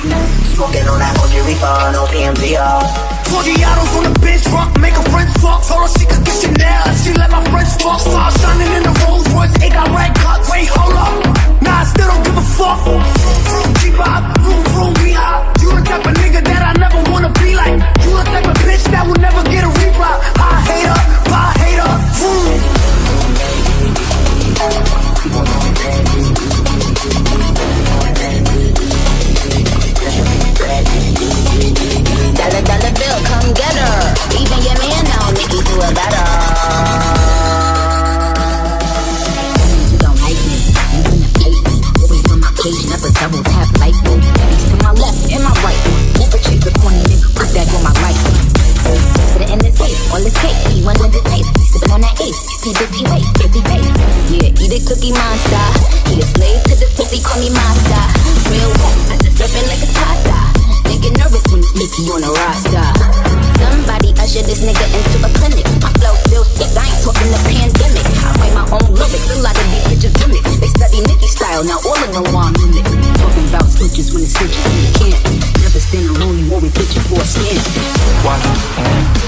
Smoking on that OG Reaper, no PMDR. 40 autos on the bench, rock, make a friend fuck. Told her she could get Chanel she let my friends fuck. Start shining in the waist, see dirty waist, dirty waist. Yeah, eat a cookie monster. He a slave to the pussy, call me master. Real rap, I just flipping like a pasta. Nigga nervous when Nicki on a roster. Somebody usher this nigga into a clinic. My flow feels sick, I ain't talking the pandemic. I write my own lyrics, a lot of these bitches gimmicks. They study Nicki style, now all of them want mimic. Talking about switches when it's switches, you can't. Never stand alone, you always bitching for a skin. Why?